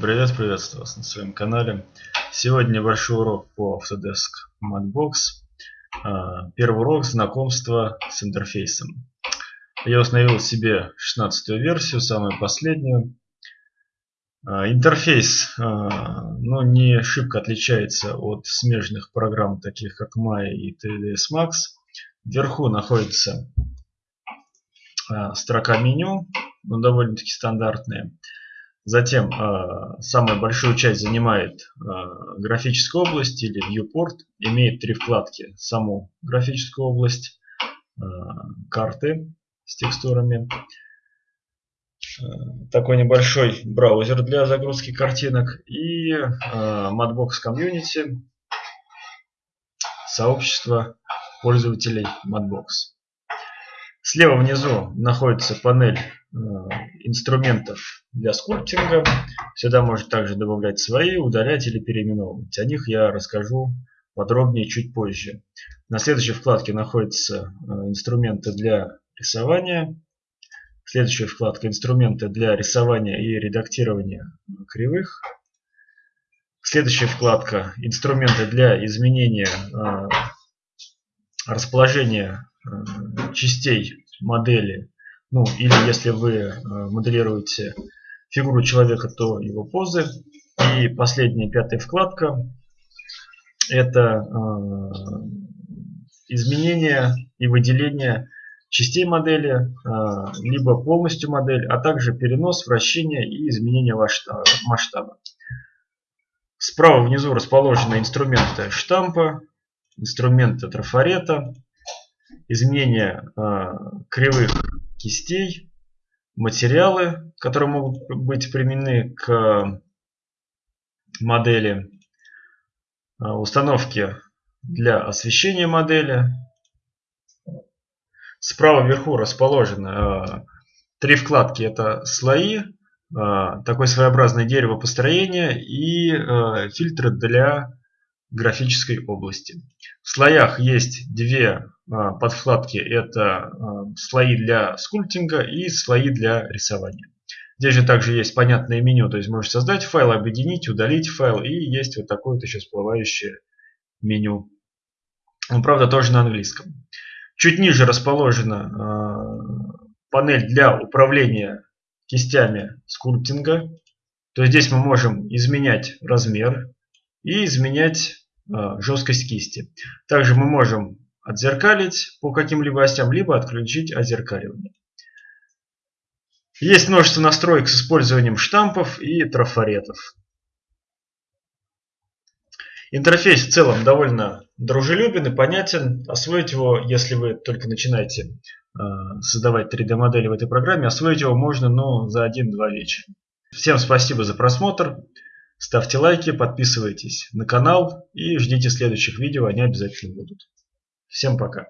Привет, приветствую вас на своем канале. Сегодня небольшой урок по Autodesk Matchbox. А, первый урок знакомства с интерфейсом. Я установил себе 16 версию, самую последнюю. А, интерфейс а, ну, не шибко отличается от смежных программ, таких как Maya и 3ds Max. Вверху находится строка меню, но довольно-таки стандартная. Затем э, самую большую часть занимает э, графическая область или viewport. Имеет три вкладки. Саму графическую область, э, карты с текстурами. Э, такой небольшой браузер для загрузки картинок. И э, Matchbox Community. Сообщество пользователей Matchbox. Слева внизу находится панель инструментов для скульптинга. Сюда можно также добавлять свои, удалять или переименовывать. О них я расскажу подробнее чуть позже. На следующей вкладке находятся э, инструменты для рисования. Следующая вкладка инструменты для рисования и редактирования кривых. Следующая вкладка инструменты для изменения э, расположения Э, частей модели. Ну, или если вы э, моделируете фигуру человека, то его позы. И последняя, пятая вкладка, это э, изменение и выделение частей модели, либо полностью модель, а также перенос, вращение и изменение масштаба. Справа внизу расположены инструменты штампа, инструменты трафарета, изменение э, кривых кистей, материалы, которые могут быть применены к модели, э, установки для освещения модели. Справа вверху расположены э, три вкладки. Это слои, э, такое своеобразное дерево построения и фильтры для графической области. В слоях есть две подвкладки. Это а, слои для скульптинга и слои для рисования. Здесь же также есть понятное меню, то есть можешь создать файл, объединить, удалить файл. И есть вот такое вот еще всплывающее меню. Он, правда, тоже на английском. Чуть ниже расположена э, панель для управления кистями скульптинга. То есть здесь мы можем изменять размер и изменять Э, жесткость кисти. Также мы можем отзеркалить по каким-либо осям, либо отключить озеркаливание. Есть множество настроек с использованием штампов и трафаретов. Интерфейс в целом довольно дружелюбен и понятен. Освоить его, если вы только начинаете э, создавать 3D модели в этой программе, освоить его можно ну, за 1-2 вечера. Всем спасибо за просмотр. Ставьте лайки, подписывайтесь на канал и ждите следующих видео, они обязательно будут. Всем пока.